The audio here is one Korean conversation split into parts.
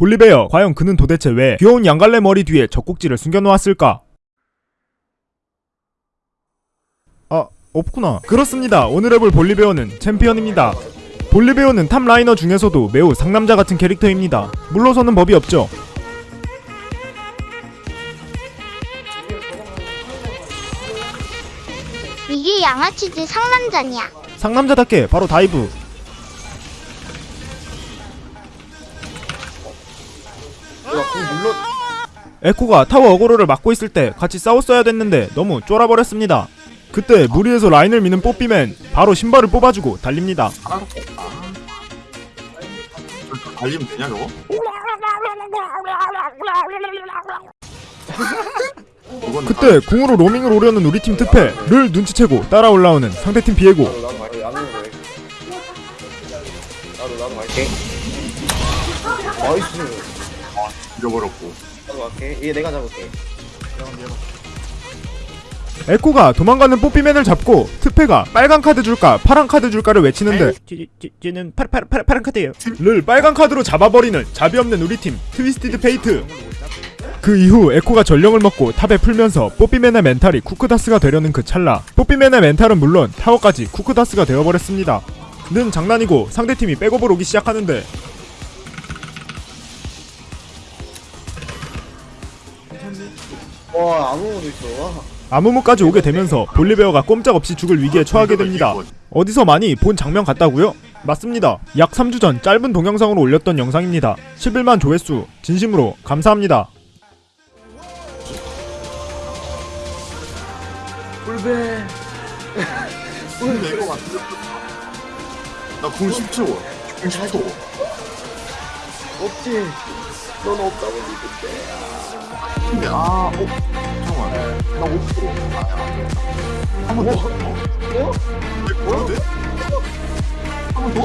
볼리베어 과연 그는 도대체 왜 귀여운 양갈래 머리 뒤에 젖꼭지를 숨겨놓았을까? 아 없구나. 그렇습니다. 오늘 해볼 볼리베어는 챔피언입니다. 볼리베어는 top laner 중에서도 매우 상남자 같은 캐릭터입니다. 물러서는 법이 없죠. 이게 양아치들 상남자냐? 상남자답게 바로 dive 에코가 타워 어그로를 막고 있을 때 같이 싸웠어야 됐는데 너무 쫄아버렸습니다 그때 무리해서 라인을 미는 뽀삐맨 바로 신발을 뽑아주고 달립니다 아. 저 달리면 되냐 저거? 이건 그때 궁으로 로밍을 오려는 우리 팀 특패 를 눈치채고 따라 올라오는 상대팀 비에고. nice. 잃어버렸고. 나도 갈게. 얘 내가 잡을게. 에코가 도망가는 뽀삐맨을 잡고 트페가 빨간 카드 줄까 파란 카드 줄까를 외치는데 쟤는 파란 파란 파란 카드예요. 를 빨간 카드로 잡아버리는 자비 없는 우리 팀 트위스티드 페이트. 그 이후 에코가 전령을 먹고 top에 풀면서 뽀삐맨의 멘탈이 쿠크다스가 되려는 그 찰나. 뽀삐맨의 멘탈은 물론 타워까지 쿠크다스가 되어버렸습니다. 는 장난이고 상대팀이 백업을 오기 시작하는데 와 아무것도 있어. 와. 아무무까지 오게 되면서 볼리베어가 꼼짝없이 죽을 위기에 처하게 됩니다 어디서 많이 본 장면 같다고요? 맞습니다. 약 3주 전 짧은 동영상으로 올렸던 영상입니다. 11만 조회수 진심으로 감사합니다. 꿀배. 근데 이거 맞나궁 10초 궁 10초 없지. 넌 없다고 믿을게. 아 어? 잠깐만 나 5초 한번 더? 어? 내 뭐라는데? 한번 더?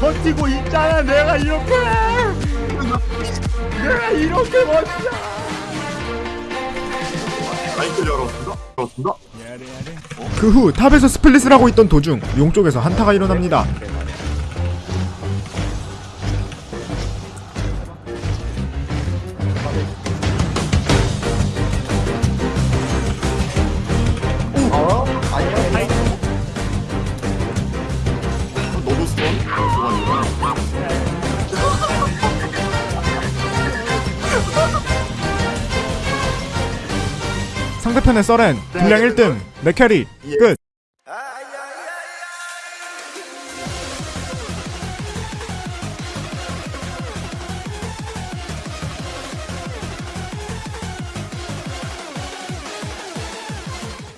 버티고 있잖아 내가 이렇게 내가 이렇게 버텨 라이트 열었습니다 열었습니다 그 후 top에서 split을 하고 있던 도중 용 쪽에서 한타가 일어납니다. 상대편의 서렌 딜량 1등 맥캐리 끝